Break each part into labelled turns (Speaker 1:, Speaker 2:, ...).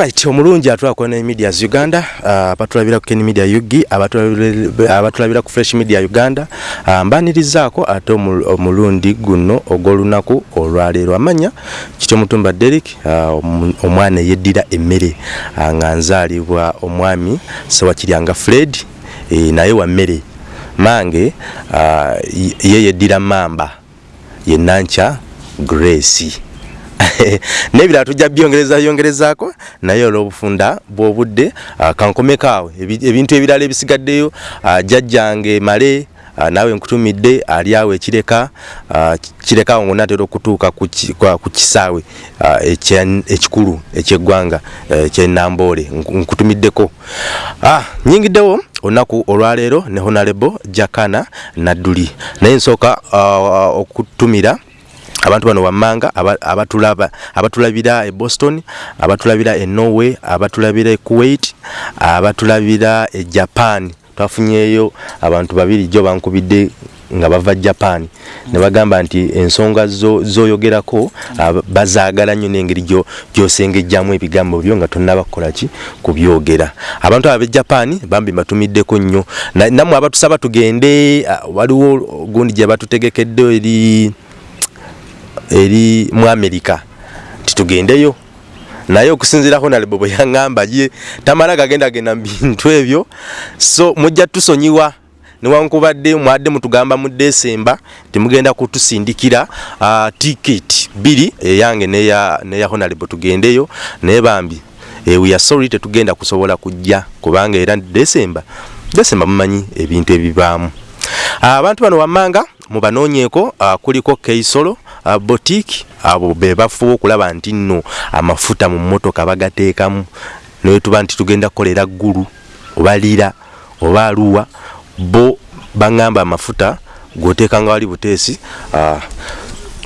Speaker 1: Alright, omulungi atulako ne Media Uganda, abatulabira uh, ku Ken Media Yugi, abatulabira ku Fresh Media Uganda. Uh, mbanirizaako ate omulundi guno ogw'olunaku olwaleero amanya kityo mutumba Derek uh, omwana yeddira emmere uh, nga nzaalibwa omwami Sewakiryanga Fred e, naye wa mmere mange uh, ye yeddira mamba ye Nancha Grace nebira tujja byongereza yongerezaako naye olw'obufunda bw'obudde uh, kankomekaawe ebintu ebirala ebisigaddeyo uh, jjajjange male uh, naawe nkutumidde ali awo ekireka uh, kirekaawo ngonna atera okutuuka ku kisaawe uh, ekikulu ekyeggwanga uh, ekyenamboole nkutumiddeko. Ah, nyingiddewo olunaku olwaleero ne honalebo jakana nadduli. Naye nsooka uh, okutumira abantu bano wammanga abatulaba abatulabira e Boston abatulabira e Norway abatulabira e Kuwait abatulabira e Japan. Twafunyeyo abantu babiri jo bankubidde nga bava Japan. Ne bagamba nti ensonga zoyogerako zo bazaagala nnyo n'engeri gyosengejjamu ebigambo byo nga tonnabakola ki? Kubyogera abantu abo Japan bambi batumiddeko nnyo. Nammwe abatusaba tugende waliwo gundi gye batutegekedde eri eri mu Amerika titugendeyo. Naye okusinziirako nalebo bwe yaŋŋamba ye tamala gagenda genda bintu ebyo. So mujja tusonyiwa. Newankubadde mwadde mutugamba mu Desemba temugenda kutusindikira uh, ticket biri eyange neya neya honalebo tugendeyo naye bambi. E, we are sorry tetugenda kusobola kujja kubanga era Desemba Desemba mumanyi ebintu ebibaamu. Abantu uh, bano wammanga mubanoonyeeko uh, kuliko keisolo uh, boutique abo be bafuba okulaba nti nno amafuta mu mmotoka bagateekamu. Naye tuba nti tugenda kukolera ggulu oba lira oba aluwa bo baŋŋamba amafuta g'oteekanga wali buteesi uh,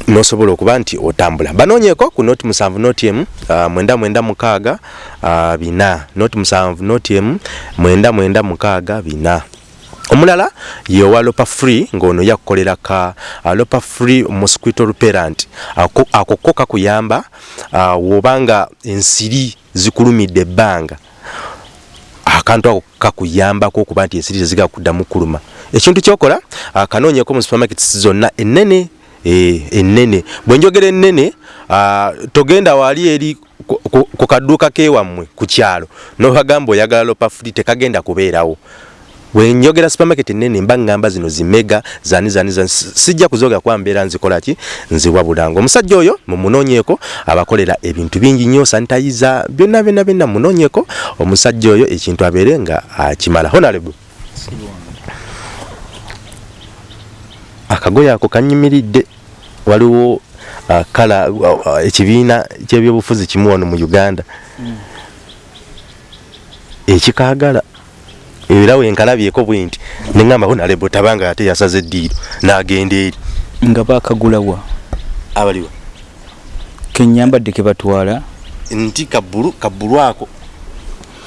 Speaker 1: nosobola okuba nti otambula. Banoonyeeko ku noti musanvu noti emu uh, mwenda mwenda mukaaga bina. Noti musanvu noti emu mwenda mwenda mukaaga bina omulala yowa lopa free ng'ono yakukolera ka uh, lopa free mosquito repellent. Ako, ko kakuyamba uh, wobanga ensiri zikulumidde ebbanga. Akantu ako kakuyambako okuba nti ensiri teziga kuddamu kuluma. Ekintu kyokola uh, kanoonyeko mu supermarkets zonna ennene e, ennene. Bwe njogera ennene togenda wali eri ku kadduuka kewammwe ku kyalo. Nobagamba oyagala lopa free tekagenda kubeerawo wenjogera supermarket nene mba ngamba zino zimega zani zani zani sijja kuzoga kwa mbeera nzikola ki? Nziwa bulango omusajja oyo mumunonyeko abakolera ebintu bingi nnyo sanitizer byonna byonna byonna munonyeko omusajja oyo ekintu abeere nga akimala. Honorable. Akagoye ako kanyimiridde waliwo kala uh, uh, ekibiina kyebyobufuzi kimu wano mu uganda. Mm. ekikaagala era wenkalabyeko bwe nti neŋŋamba honalebo tabanga ate yasaze eddiiro n'agenda eri.
Speaker 2: Nga baakagulawa
Speaker 1: abaliwa
Speaker 2: kenyambadde ke batwala.
Speaker 1: Nti kabbulu kabbulu ako.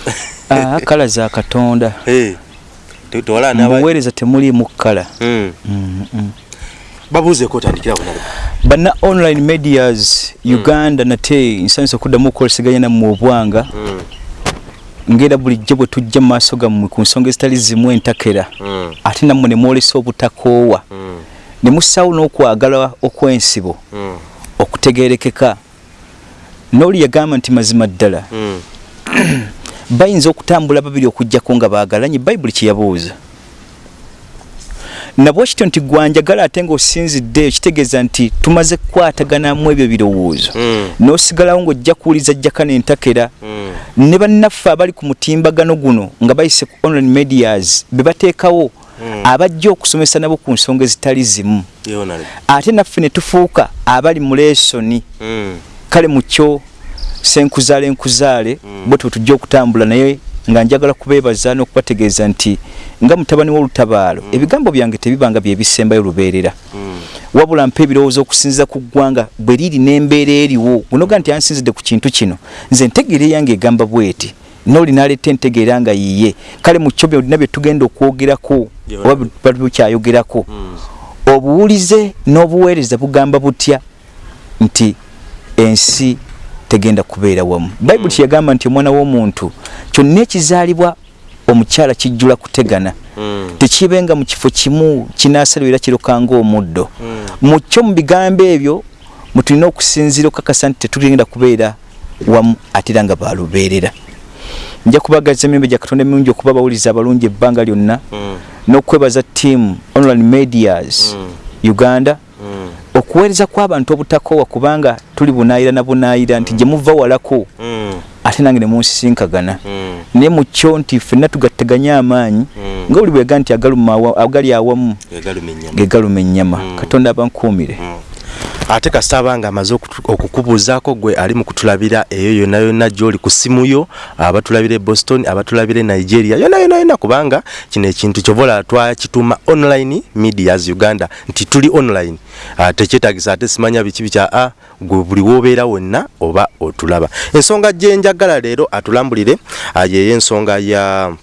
Speaker 2: Ah, kala za katonda. Mubuweereza temuliimu kkala.
Speaker 1: Hmm. mm-hmm. babuuzeeko otandikira honalebo
Speaker 2: banna online medias hmm. uganda nate nsanyusa okuddamu okukoleseganya nammwe obwanga. Mm. Ngera bulijjo bwe tujja mu maaso gammwe ku nsonga ezitali zimu entakera mm. ate nammwe ne mwolesa obutakoowa mm. ne mussaawo n'okwagala okw'ensibo mm. okutegeerekeka n'oli yagamba nti mazima ddala mm. bayinza okutambula babiri okugjako nga baagalanye bayibuli kyeyabuuza nabwe kityo nti gwanjagala ate ng'osinzidde kitegeeza nti tumaze kukwataganamu ebyo birowoozo mm. n'osigalawo ng'ojja kuwuliza jjaka n'entakera mm. Ne bannaffe abali ku mutimbagano guno nga bayise ku online medias be bateekawo mm. abajja okusomesa nabo ku nsonga ezitali zimu ate naffe ne tufuuka abali mu leesoni mm. kale mu kyo senkuzaale nkuzaale mm. bwe twe tujja okutambula naye nga njagala kubeebaza n'okubategeeza nti nga mutabani w'olutabaalo mm. ebigambo byange tebibanga bye bisembayo lubeerera mm. wabula mpa ebirowoozo okusinziza ku ggwanga bwe riri n'embeera eriwo gunoga nti ansinzidde ku kintu kino nze entegeera eyange egamba bweti nooli naleeta entegeera nga yiye kale mu kyo byolina bye tugenda okwogerako oba bukyayogerako mm. obuwulize n'obuweereza bugamba butya nti ensi tegenda kubeera wamu bayibuli kyeyagamba nti omwana w'omuntu kyonna ekizaalibwa omukyala kijjula kutegana
Speaker 1: Mm.
Speaker 2: tekibenga mu kifo kimu kinaasalibwa era kirukanga omuddo
Speaker 1: Mm.
Speaker 2: mu kyo mu bigambo ebyo mutulina okusinziira okukakasa nti tetugenda kubeera wamu ate era nga balubeerera nja kubagaza emimbe gya katonda emirungi okuba abawuliza abalungi ebbanga lyonna
Speaker 1: Mm.
Speaker 2: n'okwebaza tiamu online medias
Speaker 1: Mm.
Speaker 2: uganda
Speaker 1: Mm.
Speaker 2: Okuweereza kw'abantu obutakoowa kubanga tuli bunaayira na bunaayira nti gye muva walako
Speaker 1: Mm.
Speaker 2: ate nange ne munsisinkagana
Speaker 1: Mm.
Speaker 2: naye mu kyo nti ffenna tugatteganye amaanyi
Speaker 1: Mm.
Speaker 2: nga buli bwega nti agali awamu ge galuma ennyama katonda abankuumire.
Speaker 1: Ate kasita abanga amaze okukubuuzaako gwe ali mu kutulabira eyo yonna yonna gy'oli ku simu yo abatulabira e boston abatulabira e nigeria yonna yonna yonna kubanga kino ekintu kyobola twakituuma online medias uganda nti tuli online. Uh, tekyetagisa ate simanya biki bikya a gwe buli woobeera wonna oba otulaba. Ensonga gye njagala leero atulambulire uh, yeyo ensonga ya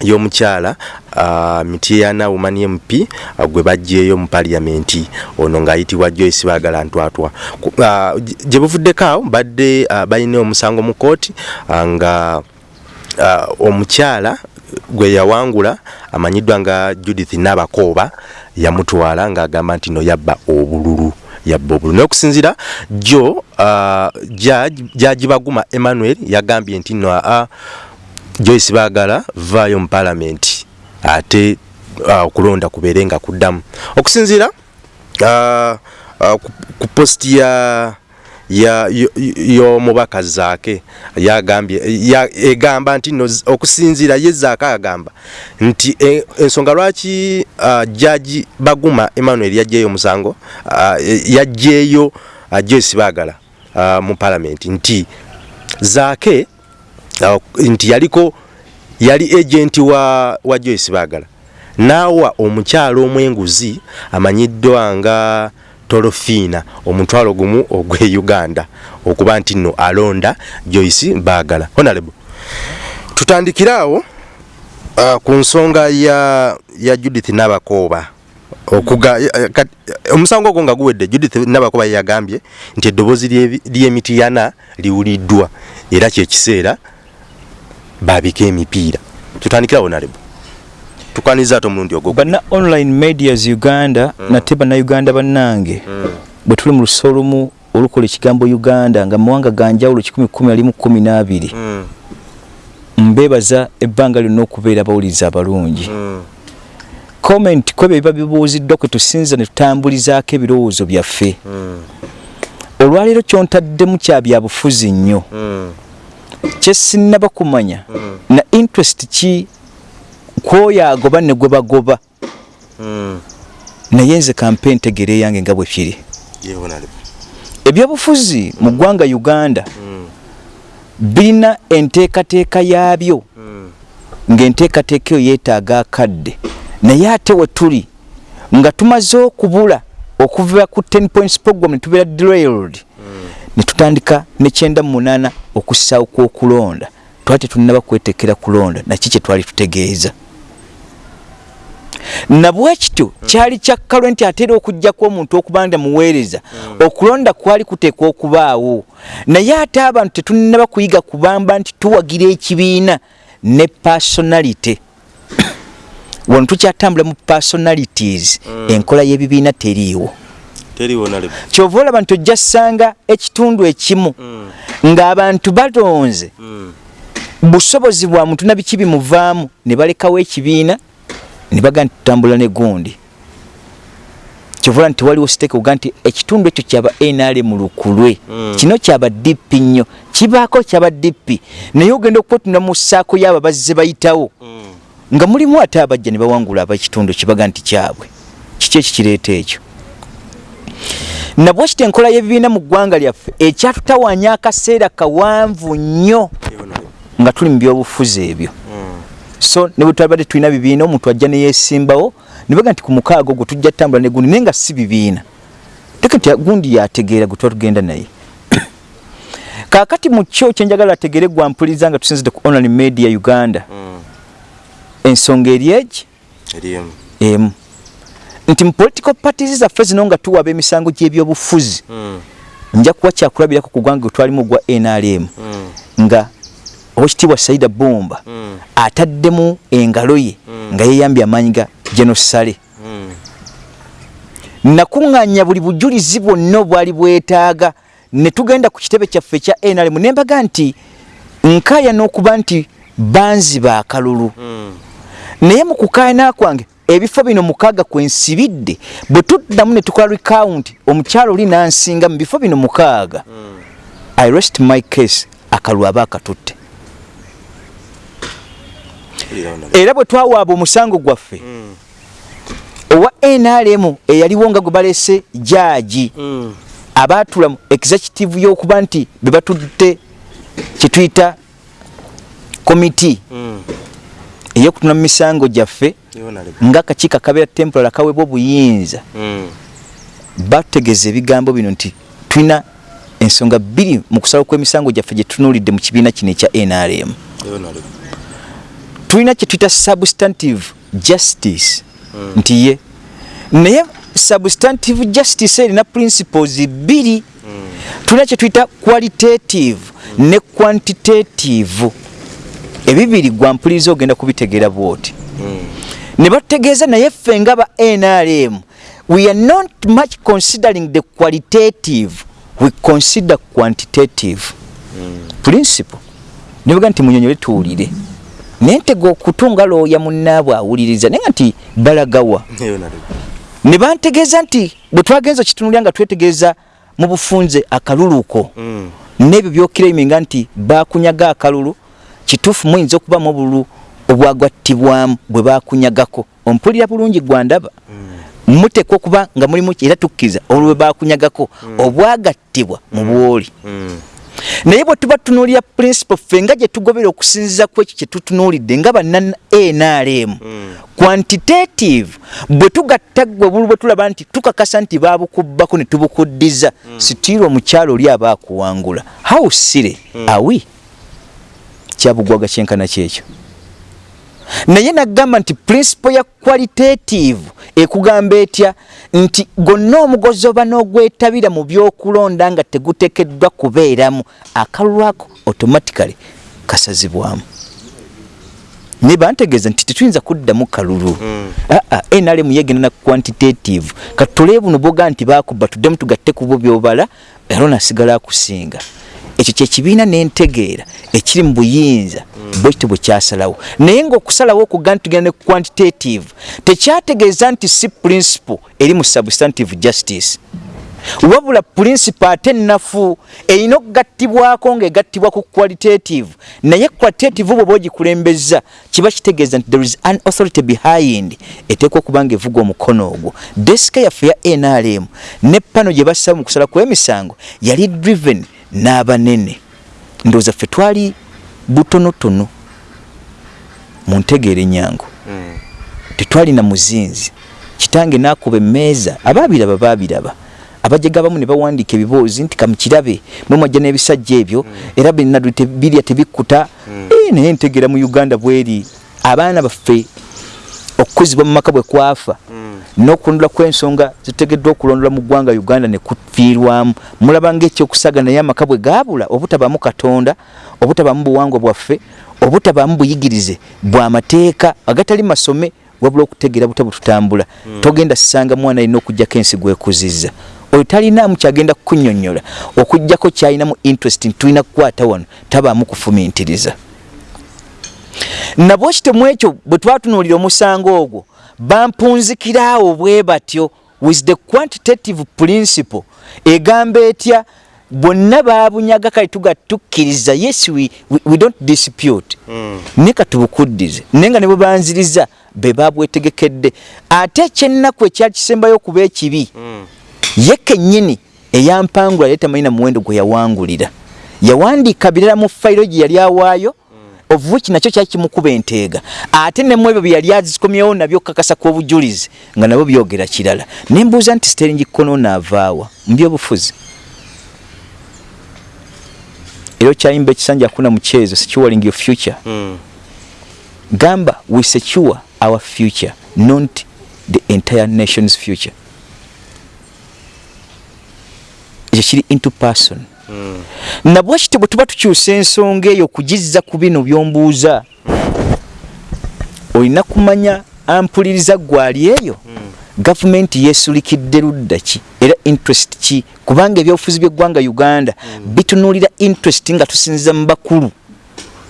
Speaker 1: y'omukyala uh, mitiana woman mp uh, gwe bajjeeyo mu paliamenti ono ng'ayitibwa joyce baagala ntwatwa uh, gye buvuddeko awo badde uh, balina omusango mu kooti uh, nga uh, omukyala gwe yawangula amanyiddwa nga judith nabakooba yamutwala ng'agamba nti no yabba obululu yabba obululu. Naye okusinzira jo uh, jaji baguma emmanuel yagambye nti no uh, joyce baagala vaayo mu paalamenti ate uh, okulonda kubeere nga kuddamu. Okusinziira uh, uh, ku, ku posti ya y'omubaka zaake egamba nti no okusinziira ye zaake agamba nti e, ensonga lwaki uh, jaji baguma emmanuel yajjeeyo omusango uh, yajjeeyo uh, joyce baagala uh, mu paalamenti? Nti zaake uh, nti yaliko yali agenti wa, wa joyce baagala naawa omukyalo omwenguzi amanyiddwa nga tolofiina omutwalo gumu ogwe uganda okuba nti nno alonda joyce baagala honorable tutandikire awo uh, ku nsonga ya, ya judith nabakooba omusango ogwo nga guwedde judith nabakooba yagambye nti eddoboozi ly'emitiyana liwuliddwa era kyekiseera babika emipiira. Tutandikira honorable tukwaniza ate omulundi ogwo.
Speaker 2: Banna online medias uganda mm. nate bannayuganda bannange mm. bwe tuli mu luso olumu olukola ekigambo uganda nga mawanga ganjawulo 112
Speaker 1: Mm,
Speaker 2: mbebaza ebbanga lyonna okubeera abawuliza abalungi.
Speaker 1: Mm,
Speaker 2: comment kwebyo biba bibuuziddwa kwe tusinza ne tutambulizaako ebirowoozo byaffe.
Speaker 1: Mm,
Speaker 2: olwaleero kyontaddemu kya byabufuzi nnyo.
Speaker 1: Mm,
Speaker 2: kyesinnaba kumanya.
Speaker 1: Mm.
Speaker 2: na interest ki kwoyo agoba ne gwe bagoba.
Speaker 1: Mm.
Speaker 2: naye nze kampe ntegere yange nga bwe kiri.
Speaker 1: Ye honorable.
Speaker 2: ebyobufuzi mu ggwanga uganda
Speaker 1: Mm,
Speaker 2: birina enteekateeka yaabyo.
Speaker 1: Mm,
Speaker 2: ng'enteekateeka eyo yeetaaga akadde. Naye ate we tuli nga tumaze okubula okuva ku 10 points program ne tubeera derailed ne tutandika ne kyenda mu munaana okussaawo kw'okulonda. Twali tetunnaba kwetekera kulonda naki kye twali tutegeeza? Nabwe kityo kyali kyakkalwe nti ate era okugjaku omuntu okuba nda muweereza okulonda kwali kuteekwa okubaawo. Naye ate abantu tetunnaba kuyiga kubamba nti tuwagira ekibiina ne personality. Wano tukyatambula mu personalities. Enkola y'ebibiina teriiwo. Kyova olaba nti ojja ssanga ekitundu ekimu
Speaker 1: Mm,
Speaker 2: ng'abantu balonze
Speaker 1: mm,
Speaker 2: busobozi bwa muntu na biki bimuvaamu? Ne balekawo ekibiina ne baga nti tutambula ne gundi kyovola nti waliwo siteeka oga nti ekitundu ekyo kyaba nrm lukulwe.
Speaker 1: Mm.
Speaker 2: kino kyaba dipi nnyo. Kibaako kyaba dipi naye ogenda okukwatuna mu ssaako yaabo bazze bayitawo nga mulimu ate abajja ne bawangula ab'ekitundu kibaga nti kyabwe. Kiki ekikireeta ekyo nabwe kiti enkola y'ebibiina mu ggwanga lyaffe ekyatutawanya akaseera kawanvu nnyo nga tuli mu byobufuzi ebyo. So ne bwe twabadde tulina bibiina omuntu ajja neyesimbawo ne baga nti ku mukaaga ogwo tujja tutambula ne gundi naye nga si bibiina. Teke nti gundi yategeera gwe tuba tugenda naye. Kaakati mu kyo kyenjagala ategere gwampuliriza nga tusinzidde ku online media uganda.
Speaker 1: Mm.
Speaker 2: ensonga eri egi?
Speaker 1: Emu.
Speaker 2: Nti political parties zaffe zino nga tuwaba emisango gy'ebyobufuzi
Speaker 1: Mm,
Speaker 2: nja kuba kyakulabirako ku gwange twalimu gwa nrm
Speaker 1: Mm.
Speaker 2: nga owekitiibwa saida bomba
Speaker 1: Mm.
Speaker 2: ataddemu engalo ye nga yeyambye amaanyi ga genosale
Speaker 1: Mm.
Speaker 2: nakuŋŋanya buli bujulizi bwonna obwali bwetaaga ne tugenda ku kitebe kyaffe ekya nrm ne mbaga nti nkaaya n'okuba nti banzi ba akalulu
Speaker 1: Mm.
Speaker 2: naye mu kukaayana kwange ebifo bino mukaaga kwensibidde bwe tuddamu ne tukola recount omukyalo oli nansinga mu bifo bino mukaaga
Speaker 1: Mm.
Speaker 2: i rest my case akalulu aba akatutte era bwe twawaaba omusango gwaffe
Speaker 1: Mm.
Speaker 2: owa nrm eyaliwo nga gwe balese jaaji
Speaker 1: Mm.
Speaker 2: abaatula mu executive y'okuba nti be batutte kyetuyita komiti
Speaker 1: Mm.
Speaker 2: Ey'okutuna mu misango gyaffe
Speaker 1: Yona lebe.
Speaker 2: ng'akakiiko akabeera temporal akaweebwa obuyinza
Speaker 1: Mm.
Speaker 2: batutegeeza ebigambo bino nti tulina ensonga bbiri mu kusala kw'emisango gyaffe gye tutunuulidde mu kibiina kino ekya nrm tulina kye tuyita substantive justice nti ye. Naye substantive justice erina principles bbiri. Tulina kye tuyita qualitative ne quantitative ebibiri gwampuliriza ogenda kubitegeera bwoti.
Speaker 1: Mm.
Speaker 2: ne batutegeeza naye ffe nga ba nrm we are not much considering the qualitative we consider quantitative. Principle. Nebaga nti munyonyole tuwulire. Naye ntega okutunga looya munnaabwe awuliriza naye nga nti balagawa. Ne bantegeeza nti bwe twagenza kitunulya nga twetegeeza mu bufunze akaluluko.
Speaker 1: Mm.
Speaker 2: n'ebyo byokiraiminga nti bakunyaga akalulu kituufu muyinza okubamu obululu obwagattibwamu bwe bakunyagako. Ompulira bulungi gwandaba muteekwa okuba nga mulimu era tukkiriza olwo bwe bakunyagako obwagattibwa mu bwoli.
Speaker 1: Mm.
Speaker 2: naye bwe tuba tutunuulira principle ffe nga gye tugobera okusinziza ku ekyo kye tutunuulidde nga banna nrm quantitative bwe tugatta gwe obulu bwe tulaba nti tukakasa nti babukubbako ne tubukuddiza. Sitiirwa omukyalo oli aba akuwangula. How sire awi kyabugwaga kyenkana kyekyo. Naye nagamba nti principle ya qualitative ekugamba etya? Nti gonna omugozi oba n'ogwetabira mu byokulonda nga tegutekeddwa kubeeramu akalulu ako automatically kasazibwamu. Naye bantegeeza nti tetuyinza kuddamu kalulu. Aa nrm yegenda na quantitative. Katule buno boga nti bakuba tuddemu tugatte ku bo byobala era nasigala akusinga ekyo kyekibiina nentegeera ekiri mu buyinza bwe kityo bwe kyasalawo. Naye ngaokusalawo okuga nti tugenda ne quantitative tekyategeeza nti si principle eri mu substantive justice. Wabula principle ate ennafu erina okugattibwako ng'egattibwa ku qualitative. Naye qualitative bwoba ogikulembeza kiba kitegeeza nti there is an authority behind eteekwa okuba nga evuga omukono ogwo. Desika yaffe ya nrm ne pano gye bassaba mu kusala kw'emisango yali driven n'abanene. Ndowooza ffe twali butonotono mu ntegeera enyangu
Speaker 1: Mm.
Speaker 2: tetwalina muzinzi. Kitange nakuba emmeeza abaabiraba baabiraba. Abajega abamu ne bawandiika ebiboozi nti kamukirabe mwe mwajja n'ebisajja ebyo era binadu birya tebikkuta. Eh, naye ntegeera mu uganda bweri abaana baffe okukuzibwa mu maka bwe kwafa n'okulondolwa kw'ensonga zitegeddwa okulondolwa mu ggwanga uganda ne kufiirwamu mulaba ng'ekyokusaga naye amaka bwe gaabula obutabaamu katonda obutabaamu buwangwa bwaffe obutabaamu buyigirize bw'amateeka agatali masome wabula okutegeera butabu tutambula. Togenda sisanga mwana alina okugjako ensi gwekuzizza oyo talinaamu kyagenda kukunnyonnyola. Okugjako kyalinamu interest nti tulina kukwata wano tabaamu kufumintiriza nabwo kitemu ekyo bwe twatunuulira omusango ogwo bampunzikiraawo bwe batyo with the quantitative principle. Egamba etya? Bonna babunyaga kale tugatukkiriza yes we, we, we don't dispute.
Speaker 1: Mm.
Speaker 2: naye katubukuddize naye nga ne bwe banziriza be babwetegekedde. Ate ekyennaku ekyali kisembayo okuba ekibi
Speaker 1: Mm.
Speaker 2: ye kennyini eyampangula yali tamanyi muwendo gwe yawangulira. Yawandiika birala mu fayiro gye yali awaayo which nakyo kyali kimukuba enteega. Ate nemu ebyo bye yali azikomyewo nabyo kakasa kw'obujulizi nga nabyo byogera kirala. Ne mbuuza nti sterling konono avaawa mu byobufuzi era okyayimba ekisanja akuna mu kyezo securing your future.
Speaker 1: Mm.
Speaker 2: gamba we secure our future not the entire nation's future. Ekyo kiri into person nabwe kiti bwe tuba tukyusa ensonga eyo okugizza ku bino byombuuza olina kumanya ampuliriza gwali eyo? Gavumenti yesulikidde ludda ki? Era interest ki? Kubanga ebyobufuzi by'eggwanga uganda bitunuulira interest nga tusinziza mu bakulu.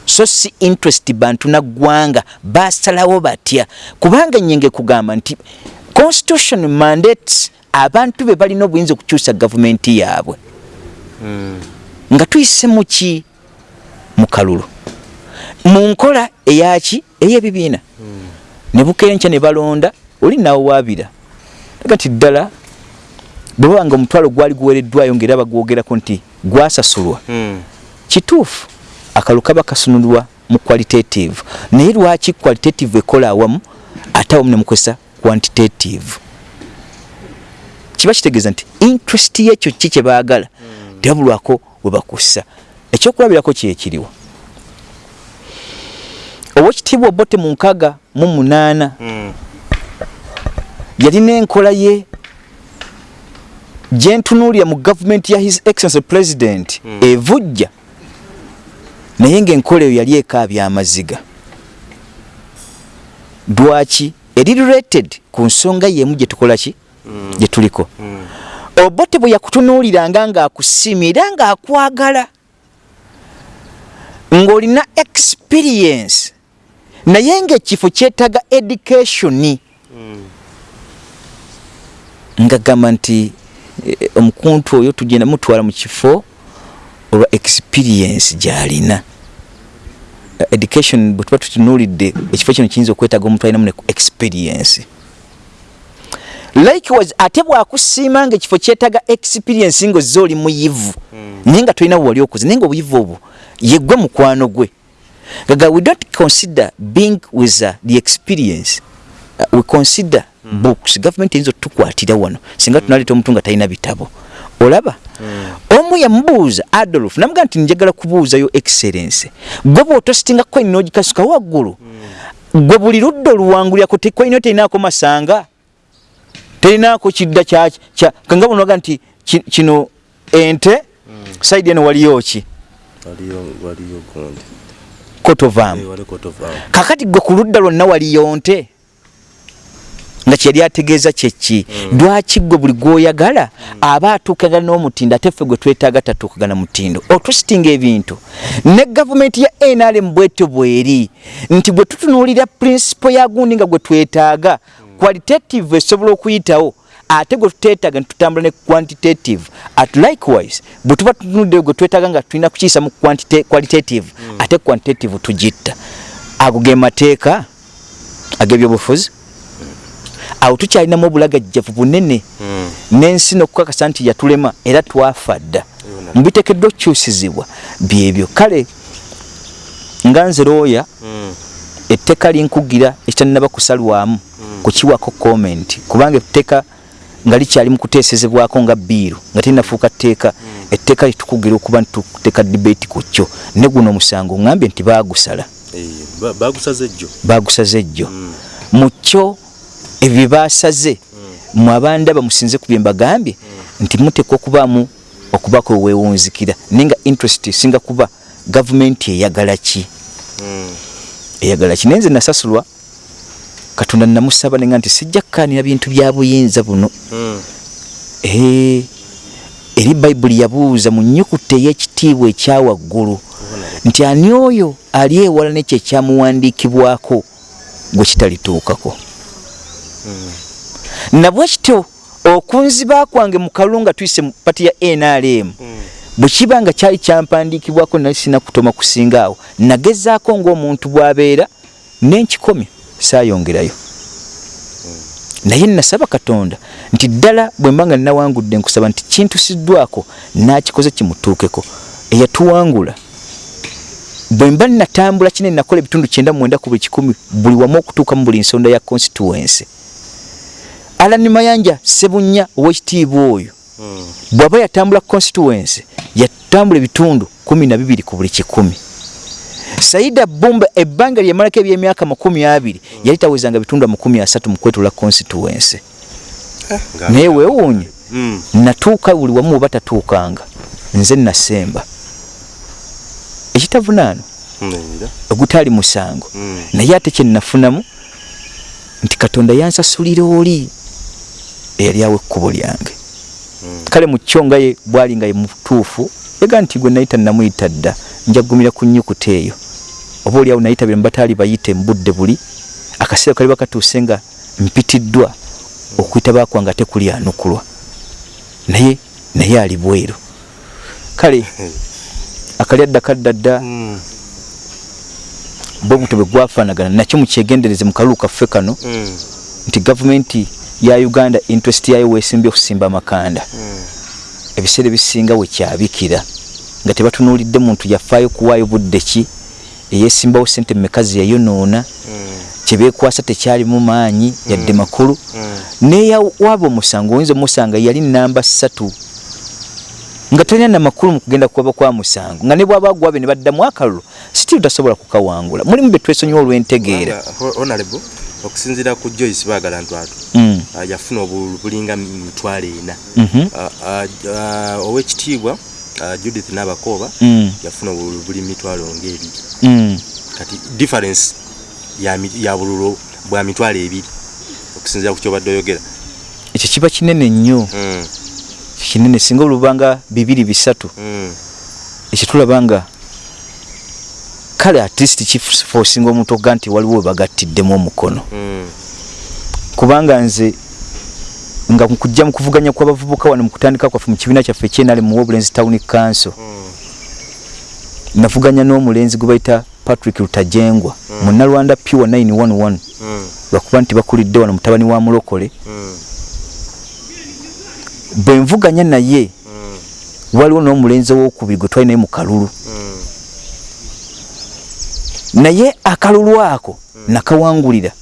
Speaker 2: So si interest bantu naggwanga basalawo batya? Kubanga nyenge kugamba nti constitution mandates abantu be balina obuyinza okukyusa gavumenti yaabwe nga tuyise muki mu kalulu. Mu nkola eyaki ey'ebibiina ne bukenkya ne balonda oli nawe waabira aga nti ddala bwe baba nga omutwalo gwali guwereddwayo ngaera bagwogerako nti gwasasulwa. Kituufu akalu kaba kasunulwa mu qualitative. Naye lwaki qualitative ekola awamu ate awamu nemukozesa quantitative? Kiba kitegeeza nti interest yekyo ki kyebaagala tebabulwako webakussa ekyokulabirako kyekiriwa owekitiibwa obote mu nkaga mu munaana yalina enkola ye gyentunuulira mu gavumenti ya his excellence president evujja. Naye ngaenkola eyo yali ekaabya amaziga lwaki? Eri related ku nsonga yemu gyetukola ki? Gyetuliko obote bwe yakutunuuliranga ng'akusiimye era ng'akwagala ng'olina experience. Naye ng'ekifo kyetaaga educationi nga gamba nti eh, omukuntu oyo tugenda mutwala mu kifo olwa experience gy'alina. Eh, education bwe tuba tutunuulidde ekifo kino kiyinza okwetaaga omuntu alinamu ne experience likewise ate bwakusiima nga ekifo kyetaaga experience ngaozze oli muyivu naye nga tolina wali okoze naye nga obuyivu obwo yegwe mukwano gwe. Gaga we don't consider being with uh, the experience. Uh, we consider mm. books. Government eyinza otukwatira wano singa tunaleeta omuntu nga talina bitabo. Olaba? Omu yamubuuza adolf namuga nti njagala kubuuzayo excellence. Gwe bwotositinga koini nogikasuka waggulu gwe buli ludda oluwangulyako tekoino terinaako masanga terinaako kidda kyaki kya kanga bunoga nti ki- kino ente saidi eno waliyo ki?
Speaker 1: Waliyo waliyo
Speaker 2: kotovaamu
Speaker 1: wali kotovaamu
Speaker 2: kakati gwe ku ludda lwonna waliyo nte? Nga kyeyali ategeeza kyeki lwaki gwe buli gwoyagala aba atuukagana n'omutindo ate ffe gwe twetaaga tatuukagana mutindo? Otwisitinga ebintu. Ne gavumenti ya nrm bwetyo bweri nti bwe tutunuulira prinsipo ya gundi nga gwe twetaaga qualitative esobola okuyitawo ate gwe tuteetaaga nitutambula ne quantitative. At likewise bwe tuba tutunuddeyo gwe twetaaga nga tulina kukiyisa mu qualitative ate quantitative tugitta. Ago ge mateeka ag'ebyobufuzi awo tukyalinamu obulagajjavu bunene. N'ensi n'okukakasa nti yatulema era twafa dda. Mubiteekeddwa okukyusizibwa byebyo kale nga nze looya etteeka linkugira ekitannaba kusalwamu kukiwako comment. Kubanga etteeka nga likyali mu kuteesezebwako nga biiru nga terinafuuka tteeka etteeka litukugira okuba ntituteeka debate ku kyo. Ne guno omusango ŋŋambye nti baagusala.
Speaker 1: Bagusaze ejjo
Speaker 2: ejjo mu kyo ebyo bye baasaze mwe abandaba musinze ku bye mbagambye nti muteekwa okubaamu okubaako weweewunzikira naye nga interest esinga kuba gavumenti eyagala ki eyagala ki naye nze nasasulwa. Katonda namusaba nenga nti sijja kkaanira bintu bya buyinza buno. Ee eri bayibuli yabuuza mu nnyukuta ey'ekitiibwa ekyawaggulu nti ani oyo ali ewala nekyo ekyamuwandiikibwako gwe kitalituukako? Nabwe kityo okunziba kwange mu kalulu nga tuyise mu pati ya nrm bwe kiba nga kyali kyampandiikibwako nali sina kutoma kusingaawo nagezaako ng'omuntu bw'abeera n'enkikomye saayongerayo. Naye nasaba katonda nti ddala bwe mba nga nnawangudde nkusaba nti kintusiddwako nakikoze kimutuukeko eyatuwangula. Bwe mba natambula kinene nakola ebitundu kyenda mwenda ku buli kikumi buli wamu okutuuka mu buli nsonda ya constituency. Alani mayanja sebunya owekitiibwa oyo bw'aba yatambula constituency yatambula ebitundu kumi na bibiri ku buli kikumi saida bumba ebbanga lyemalako ebyemyaka makumi abiri yali tawezanga bitundu amakumi asatu mu kwetula constituency naye weewuunye
Speaker 1: Mm.
Speaker 2: natuuka buli wamu oba tatuukanga nze nasemba ekitavunaano ogutaali musango
Speaker 1: Mm.
Speaker 2: naye ate kyenafunamu nti katonda yansasulira oli eyali awo ekkubo lyange. Kale mu kyo nga ye bwali nga ye mutuufu yaga nti gwe nayita namuyita dda njagumira ku nnyukuta eyo oba oliawo nayitabire mu bataali bayite mu budde buli akaseera kaliba katuuse nga mpitiddwa okuyita bakwange ate kuli anukulwa naye naye ali bweru kale akali adda kadda dda
Speaker 1: Mm.
Speaker 2: bwe buto bwe gwafaanagana nakyo mukyegendereze mu kalulu kaffe kano
Speaker 1: Mm.
Speaker 2: nti gavumenti ya uganda interest yayo weesimbye okusimba amakanda
Speaker 1: Mm.
Speaker 2: ebiseera ebisinga wekyabikira nga tebatunuulidde muntu yafaayo kuwaayo budde ki? Eyeesimbawo sente mmeka ze yayonoona
Speaker 1: Mm.
Speaker 2: kyebeekwasa tekyalimu maanyi yadde makulu.
Speaker 1: Mm.
Speaker 2: neyawaaba omusango oyinza omusanga yali namba ssatu. Nga talina namakulu mu kugenda kuwaba kwa musango. Nga ne bwaba gwabe ne baddamu akalulu sitiri tasobola kukawangula. Mulimu bye twesonyiwa olw'entegeera.
Speaker 1: Okusinziira ku joyce baagala ntwatu.
Speaker 2: Mm,
Speaker 1: yafuna obululu bulinga mitwalo ena.
Speaker 2: Mhm,
Speaker 1: ah, ah, owekitiibwa judith nabakooba
Speaker 2: mm,
Speaker 1: yafuna obululu buli mitwalo ngaebiri
Speaker 2: mm.
Speaker 1: kati difference ya, bululu bwa mitwalo ebiri okusinziira ku kyobadde oyogera.
Speaker 2: Ekyo kiba kinene nnyo.
Speaker 1: Mm,
Speaker 2: kinene singa olubanga bibiri bisatu.
Speaker 1: Mm,
Speaker 2: ekyo tulaba nga kale at least kifosinga omuntu okuga nti waliwo webagatiddemu omukono kubanga nze nga nkujja mu kuvuganya kw'abavubuka wano mu kutandika kwaffe mu kibiina kyaffe ekyenale mu wobulenzi town council
Speaker 1: mm,
Speaker 2: navuganya n'omulenzi gwe bayita patrick lutajengwa
Speaker 1: Mm.
Speaker 2: munnalwanda pure 911
Speaker 1: mm,
Speaker 2: lwakuba nti bakulidde wano mutabani wa mulokole.
Speaker 1: Mm,
Speaker 2: bwe nvuganya naye
Speaker 1: mm,
Speaker 2: waliwo n'omulenzi owokubiri gwe twali naye mu kalulu.
Speaker 1: Mm,
Speaker 2: naye akalulu ako nakawangulira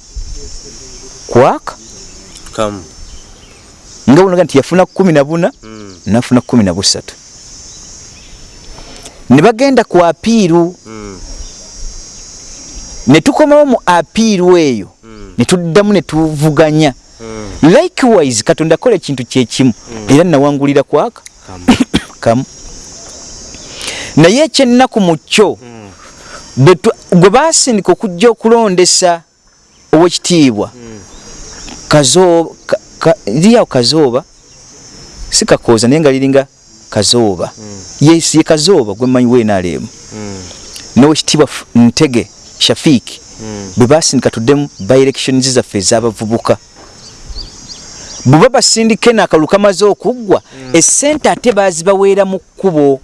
Speaker 2: kwaka?
Speaker 1: Kamu.
Speaker 2: Nga bunaga nti yafuna kumi na buna
Speaker 1: mm,
Speaker 2: nafuna kumi na busatu. Ne bagenda ku apiiru.
Speaker 1: Mm,
Speaker 2: ne tukomawo mu apiiru eyo.
Speaker 1: Mm,
Speaker 2: ne tuddamu ne tuvuganya.
Speaker 1: Mm,
Speaker 2: likewise katonda akola ekintu kyekimu era nawangulira kwaka?
Speaker 1: Kamu.
Speaker 2: Naye ekyennaku mu kyo
Speaker 1: Mm,
Speaker 2: gwe basindika okujja okulondesa owekitiibwa
Speaker 1: mm,
Speaker 2: kazooba ka- ka- liriawo kazooba si kakooza naye nga liringa kazooba
Speaker 1: mm,
Speaker 2: yes ye kazooba gwe mmanyi wenaalemu
Speaker 1: mm,
Speaker 2: nowekitiibwa F- ntege shafiiki
Speaker 1: mm,
Speaker 2: bwe basindika tuddemu byelections zaffe ez'abavubuka bwe basindika eno akalulu kamaze okuggwa essente ate bazibaweera mu kkubo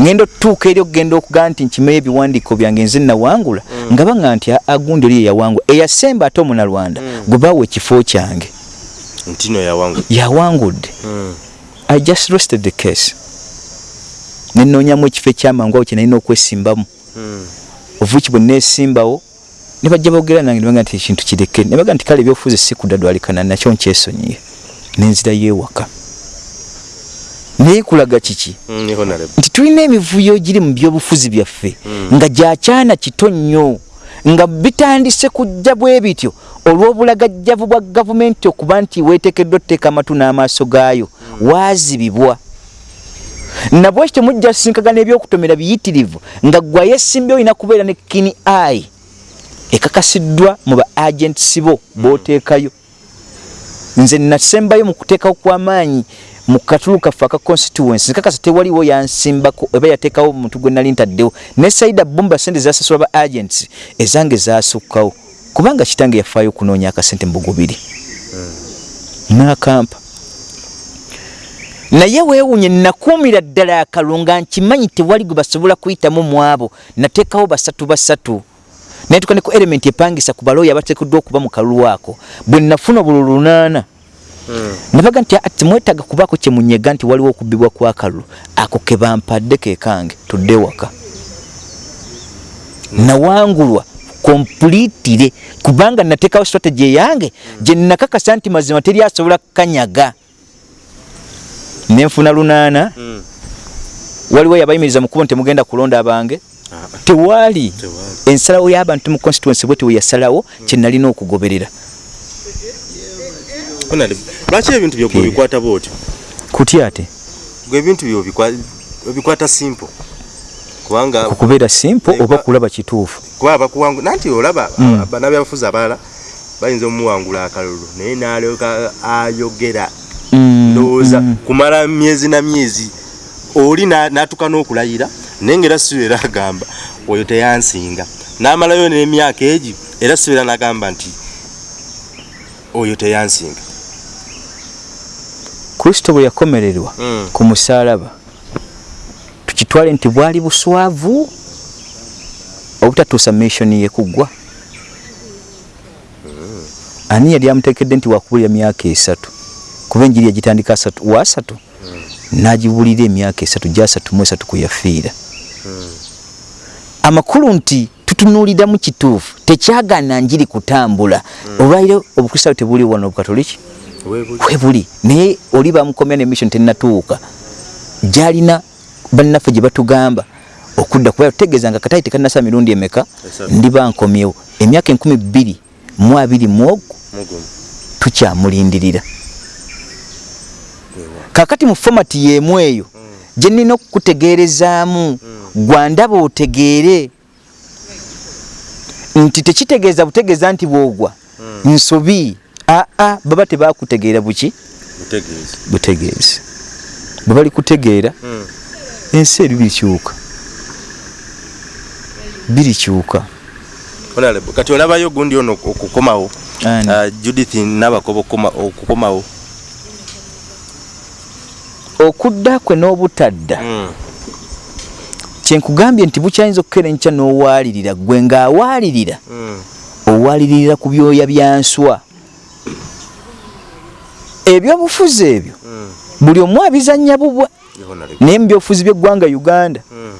Speaker 2: ngenda otutuuka eri okugenda okugaa nti nkimeyo ebiwandiiko byange nze nawangula nga baŋa nti agundi oli yeyawangula eyasemba ate omunalwanda. Gwe baawa ekifo kyange.
Speaker 1: Ntino yawangu
Speaker 2: yawangudde.
Speaker 1: Mm,
Speaker 2: i just rested the case. Nenoonyamu ekifo ekyamangu awo kyenalina okwesimbamu.
Speaker 1: Mm,
Speaker 2: ovuki bwe nesimbawo ne bajja boogera nange ne baga nti ekintu kireke. Ne baga nti kale ebyobufuzi si kudadwalikana nakyo nkyesonyiye. Nenzira yeewaka naye kulaga kiki?
Speaker 1: Mm,
Speaker 2: nti tulina emivuyo giri mu byobufuzi byaffe
Speaker 1: Mm.
Speaker 2: nga gyakyana kito nnyo nga bitandise kujja bwe bityo olw'obulagajjavu bwa gavumenti okuba nti weeteekeddwa otuteeka amatu n'amaaso gaayo waazibibwa. Nabwe ekyo mujja sinkagana ebyokutomera biyitirivu nga gwayesimbye olina kubeera ne kini ai ekakasiddwa mu ba agents bo booteekayo nze nasembayo mu kuteekawo kw'amaanyi mu katulu kaffe aka constituency nkakasa tewaliwo yansimbako oba yateekawo omuntu gwe nali ntaddewo. Ne saida bumba sente zasasula ba agents ezange zasukkawo kubanga kitange yafaayo okunoonya akasente mbugubiri nakampa. Naye weewunye nakuumira ddala akalulu nga nkimanyi tewali gwe basobola kuyitamu mu abo. Nateekawo basatu basatu. Naye tuka ne ku element epangisa ku balooya abateekeddwa okuba mu kalulu ako. Bwe nafuna obululu lunaana
Speaker 1: Mm,
Speaker 2: nabaga nti ati temwetaaga kubaako kyemunyega nti waliwo okubbibwa kwakalulu ako ke bampadde ke kange tudde waka. Nawangulwa kompulitire kubanga nateekawo strategy eyange gye nakakasa nti mazima teri asobola kukanyaga. Nenfuna lunaana.
Speaker 1: Mm,
Speaker 2: waliwo yabayimiriza mu kubo nti temugenda kulonda abange?
Speaker 1: Ah,
Speaker 2: tewaali ensalawo y'abantu mu constituency bwe teweyasalawo kye nalina okugoberera
Speaker 1: lwaki ebintu byo bikwata bwotyo?
Speaker 2: Kutya ate?
Speaker 1: Gwe ebintu byo obikwa- obikwata simple. Kubanga
Speaker 2: okubeera simple oba
Speaker 1: ba-
Speaker 2: kulaba kituufu?
Speaker 1: Kuba abakuwangu nanti olaba
Speaker 2: Mm.
Speaker 1: bannabyabufuzi abalala bayinza omuwangula akalulu naye n'alyoka ayogera
Speaker 2: Mm,
Speaker 1: ndowooza
Speaker 2: mm.
Speaker 1: kumala myezi na myezi oli na- n'atuka n'okulayira naye ngaera sibeera agamba oyo teyansinga. N'amalayo n'emyaka egi era sibeera n'agamba nti oyo teyansinga
Speaker 2: kristo bwe yakomererwa
Speaker 1: Mm.
Speaker 2: ku musaalaba tukitwale nti bwali buswavu obutatuusa missioni ye kuggwa ani yali amutekedde nti wakubulira myaka esatu? Kuba enjiri yagitandika asatu wa asatu? N'agibulira emyaka esatu gyasatu mu esatu kwe yafiira. Amakulu nti tutunuuliramu kituufu tekyagaana njiri kutambula. Olwaliro obukristaayo tebuli wano obukatoliki Kwebuli naye oli bamukomya ne mission tenatuuka gyalina bannaffe gye batugamba okudda kuba tutegeeza nga katayi tekanasa mirundi emeka? Ndiba nkomyewo emyaka enkumi bbiri mu abiri mu ogwo
Speaker 1: Mugumu.
Speaker 2: tukyamulindirira kakati mu fomati yeemu eyo gye nnina okukutegeerezaamu gwandaba otegeere nti tekitegeeza butegeeza nti bwogwa. Nsobi aa baba tebakutegeera buki
Speaker 1: Butegeezi.
Speaker 2: bwe bali kutegeera
Speaker 1: Mm.
Speaker 2: ensi eri birikyuka birikyuka
Speaker 1: kati olabayo gundi ono okukomawo? Ah, judith nabakoba okukoma- okukomawo
Speaker 2: okudda kwe n'obutadda
Speaker 1: Mm.
Speaker 2: kyenkugambye nti bukyayinza okukera enkya n'owaalirira gwe ng'awaalirira
Speaker 1: Mm.
Speaker 2: owaliririra ku byoya bya nswa ebyobufuzi ebyo
Speaker 1: Mm.
Speaker 2: buli omu abizannya bubwa naye mu byobufuzi by'eggwanga uganda
Speaker 1: Mm.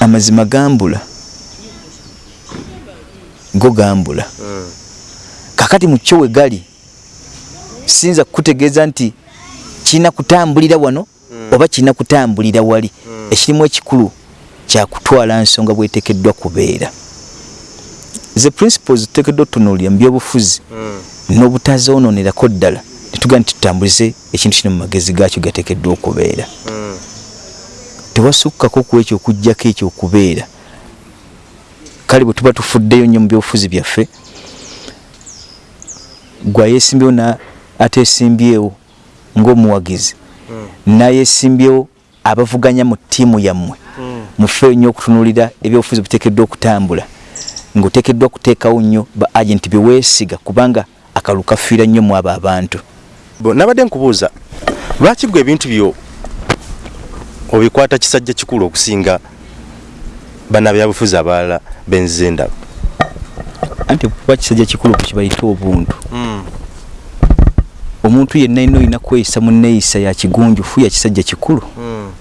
Speaker 2: amazima gambula go gambula
Speaker 1: Mm.
Speaker 2: kakati mu kyo we gali siyinza kukutegeeza nti kirina kutambulira wano oba kirina kutambulira wali ekirimu ekikulu kyakutwala nsonga bwetekeddwa kubeera ze principles tutekeddwa otunuulira mu byobufuzi
Speaker 1: Mm.
Speaker 2: n'obutazoononerako ddala netugaa nti tutambulize ekintu kino magezi gaakyo gateekeddwa okubeera
Speaker 1: Mm.
Speaker 2: tewasukkako ku ekyo okuggyako ekyo okubeera kale bwe tuba tufuddeyo nnyo mu byobufuzi byaffe gwayeesimbyewo na ateesimbyewo ng'omuwagizi nayeesimbyewo abavuganya mu ttiimu yammwe
Speaker 1: Mm.
Speaker 2: mufeeyo nnyo okutunuulira ebyobufuzi buteekeddwa okutambula ng'oteekeddwa kuteekawo nnyo ba agenti bye weesiga kubanga akalulu kafiira nnyo mu abo abantu
Speaker 1: nabadde nkubuuza lwaki gwe ebintu byo obikwata kisajja kikulu okusinga bannabyabufuzi abalala benzize endaba
Speaker 2: anti kuba kisajja kikulu kukibayita obuntu.
Speaker 1: Mm.
Speaker 2: omuntu yenna ino olina kweyisa mu neeyisa ya kigunjufu ya kisajja kikulu.
Speaker 1: Mm.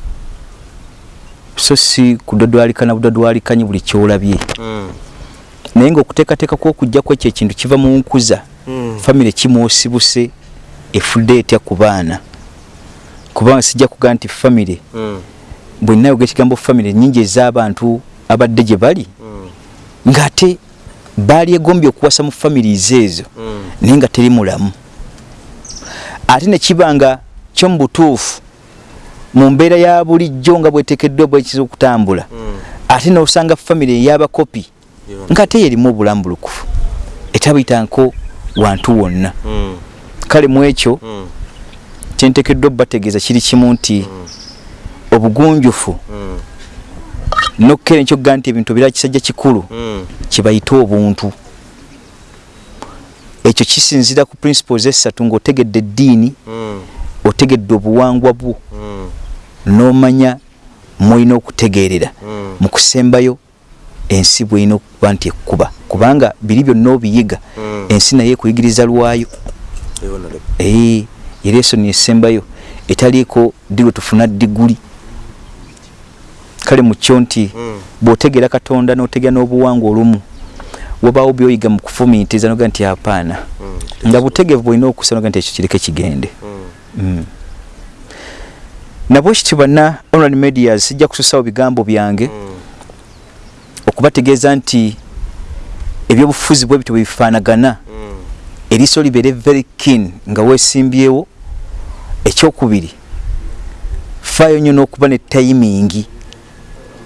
Speaker 2: so si kudodwalikana budodwalikanyi buli kyolabye.
Speaker 1: Mm.
Speaker 2: naye ngaokuteekateeka kwokujjako ekyo ekintu kiva mu nkuza. Famire kimwosibuse efudde etya ku baana kubanga sijja kugaa nti famire
Speaker 1: mm.
Speaker 2: bwenna yoga ekigambo famire nyingi ez'abantu abadde gye bali
Speaker 1: mm.
Speaker 2: ng'ate baali egombye okuwasa mu families ezo
Speaker 1: mm.
Speaker 2: naye nga teri mulamu ate ne kiba nga kyo mu butuufu mu mbeera ya bulijjo nga bweteekeddwa bwekiza okutambula
Speaker 1: mm.
Speaker 2: ate n'osanga famire ey'abakopi
Speaker 1: Yo.
Speaker 2: ng'ate yerimu obulambulukufu etabuyitangako wantu wonna
Speaker 1: mm.
Speaker 2: Kale mu ekyo
Speaker 1: mm.
Speaker 2: kyenteekeddwa bategeeza kiri kimu nti obugunjufu
Speaker 1: mm.
Speaker 2: nokkera enkyokugaa nti ebintu bira kisajja kikulu
Speaker 1: mm.
Speaker 2: kibayite obuntu ekyo kisinzira ku principles esatu ng'otegedde eddiini
Speaker 1: mm.
Speaker 2: otegedde obuwangwa bwo
Speaker 1: mm.
Speaker 2: n'omanya mwolina okutegeerera
Speaker 1: mm.
Speaker 2: mu kusembayo ensi bwolina okuba nti ekkuba kubanga biri byonna obiyiga
Speaker 1: Mm.
Speaker 2: ensi naye ekuyigiriza lwayo era esoni esembayo etaliiko ddi lwe tufuna diguli kale mu kyo nti
Speaker 1: Mm.
Speaker 2: bw'otegeera katonda n'otegera n'obuwangwa olumu wabaawo byoyiga mu kufumiitiriza noga nti apaana
Speaker 1: Mm.
Speaker 2: nga butegevu bwolina okusa noga nti ekyo kireke kigende
Speaker 1: Mm.
Speaker 2: mm. nabwe kityo banna online medias sijja kususawo bigambo byange
Speaker 1: Mm.
Speaker 2: okubategeeza nti ebyobufuzi bwe bityo bwe bifaanagana
Speaker 1: Mm.
Speaker 2: Eriiso libeere very keen nga weesimbyewo ekyokubiri faayo nnyo n'okuba ne tayimingi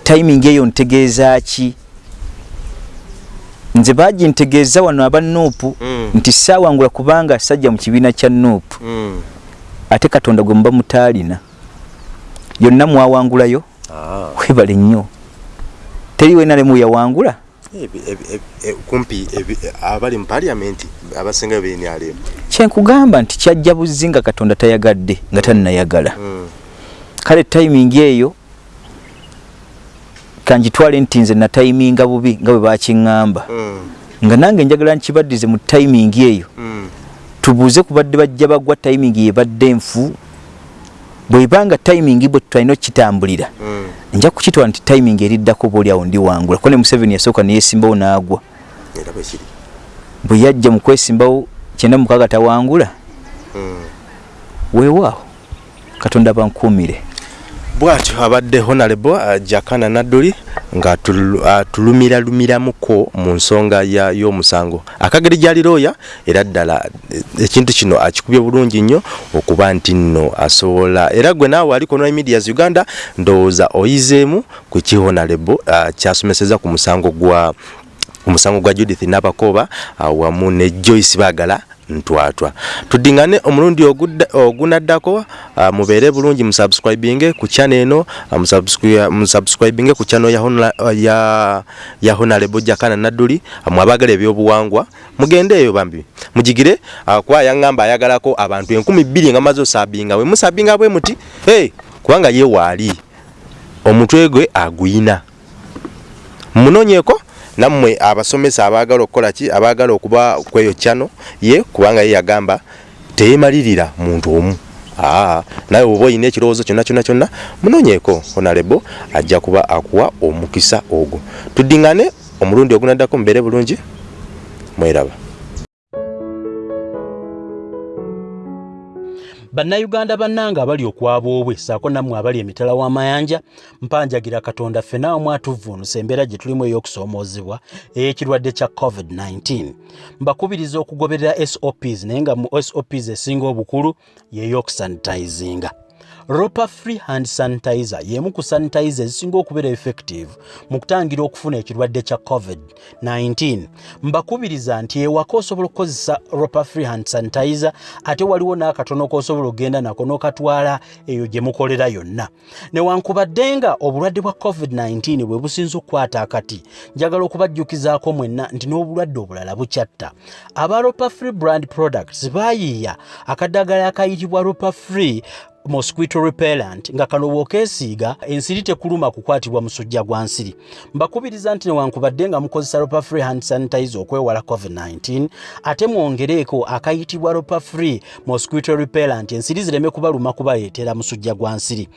Speaker 2: tayimingi eyo ntegeeza ki nze bagintegeeza wano aba nuupu
Speaker 1: Mm.
Speaker 2: nti saawangula kubanga sajja mu kibiina kya nuupu
Speaker 1: Mm.
Speaker 2: ate katonda gwe muba mutaalina yonna mwawangulayo
Speaker 1: Ah.
Speaker 2: webale nnyo teri wenalemu yawangula
Speaker 1: E- kumpi e- abali mu paliamenti abasingayo benyalemu
Speaker 2: kyenkugamba nti kyajja buzzi nga katonda tayagadde nga taninayagala
Speaker 1: Mm.
Speaker 2: kale tayimingi eyo kanjitwale nti nze natayiminga bubi nga bwe bakiŋŋamba
Speaker 1: Mm.
Speaker 2: nga nange njagala nkibaddize mu tayimingi eyo
Speaker 1: Mm.
Speaker 2: tubuuze ku badde bajja bagwa tayimingi yebadde nfu bwebanga tayimingi bwe tutalina okukitambulira
Speaker 1: Mm.
Speaker 2: nja kukitwala nti tayimingi eriddako obaoliawo ndi wangula ko ne museveni yasooka neyesimbawo n'agwa
Speaker 1: era bwekiri
Speaker 2: bwe yajja mu kwesimbawo kyenda mukaaga tawangula
Speaker 1: Mm.
Speaker 2: weewaawo katonda bankuumire
Speaker 1: bwatyo abadde honorable uh, jakana nadduli nga tulumiralumiramukko mu nsonga y'omusango. Akageri gyali looya era ddala eh, ekintu kino akikubye bulungi nnyo okuba nti nno asobola era gwe naawe aliko no medias uganda ndowooza oyizeemu ku ki honorable uh, kyasomeseza ku musango gwa ku musango gwa judith nabakoba uh, wamu ne joyce baagala ntwatwa. Tuddingane omulundi ogunaddako uh, mubeere bulungi musubscribinge ku channel eno uh, musubscri- musubscribinge ku channel ya, Hona- ya, ya honorable jakana nadduli uh, mwabagala ebyobuwangwa. Mugende eyo bambi. Mugigire kuba yaŋŋamba ayagalako abantu enkumi bbiri nga maze osabinga bwe. Musabinga bwe muti? Hey, kubanga ye waali. Omutwe gwe aguyina. Munonyeko nammwe abasomesa abaagala okukola ki? Abaagala okuba kweyo kyano? Ye kubanga ye yagamba teyemalirira muntu omu. Naye oba oyina ekirowoozo kyonna kyonna kyonna munonyeko honarebo ajja kuba akuwa omukisa ogwo. Tuddingane omulundi ogunaddako mubeere bulungi mweraba
Speaker 3: bannayuganda bannanga abali okwaboobwe saako nammwe abali emitala w'amayanja mpanjagira katonda ffena wamu atuvvuunusa embeera gye tulimu ey'okusoomoozebwa ey'ekirwadde kya covid-19 mbakubiriza okugoberera sops naye nga mu sops esinga obukulu y'ey'okusanitizinga ropa free hand sanitizer y'emu ku sanitizer ezisinga okubeera effective mu kutangira okufuna ekirwadde kya covid-19 mbakubiriza nti ewaka osobola okukozesa ropa free hand sanitizer ate waliwo n'akatono k'osobola okgenda nako n'okatwala eyo gye mukolera yonna. Newankubadde nga obulwadde bwa covid-19 bwe businza okukwata akati njagala okubajjukizaako mwenna nti n'obulwadde obulala bukyatta. Aba ropa free brand products baayiiya akaddagala akayitibwa ropa free mosquito repellent nga kano bw'okeesiiga ensiri tekuluma kukwatibwa musujja gwa nsiri. Mbakubiriza nti newankubadde nga mukozesa ropa free hand sanitizer okwewala covid-19 ate mwongereeko akayitibwa ropa free mosquito repellent ensiri zireme kubaluma kubayeetera musujja gwa nsiri.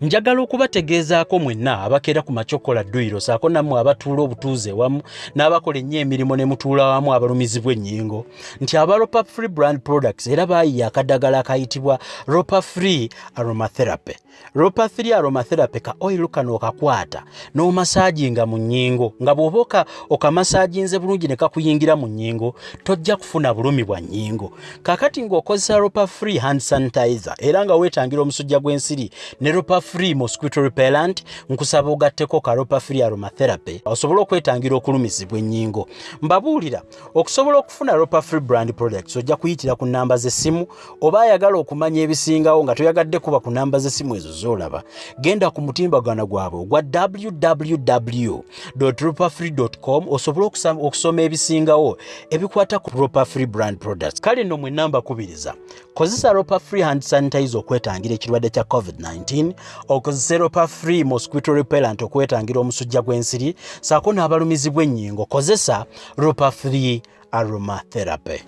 Speaker 3: Njagala okubategeezaako mwenna abakeera ku macokola dduyiro saako nammwe abatuula obutuuze wamu n'abakola ennyo emirimu ne mutuula wamu abalumizibwa ennyingo nti aba ropa free brand products era baayiya akaddagala akayitibwa ropa free aromatherapy. Ropa 3 aromatherapy ka oil kano okakwata n'omasaaginga mu nnyingo nga bw'oba oka- okamasaaginze bulungi ne kakuyingira mu nnyingo tojja kufuna bulumi bwa nnyingo. Kakati ng'okozesa ropa free hand sanitizer era nga weetangira omusujja gw'ensiri ne ropa free mosquito repellent nkusaba ogatteko ka ropa free aromatherapy osobole okwetangira okulumizibwa ennyingo. Mbabuulira okusobola okufuna ropa free brand products ojja kuyitira ku namba z'essimu oba ayagala okumanya ebisingawo nga toyagadde kuba ku namba z'essimu ezo z'olaba genda ku mutimbagano gwabwe ogwa www ropafree com osobole okusoma ebisingawo ebikwata ku ropa free brand products. Kale nno mwe namba kubiriza kozesa ropa free hand sanitizer okwetangira ekirwadde kya covid-19 okozese ropa free mosquito repellent okwetangira omusujja gw'ensiri saako n'abalumizibwa ennyingo kozesa ropa free aromatherapy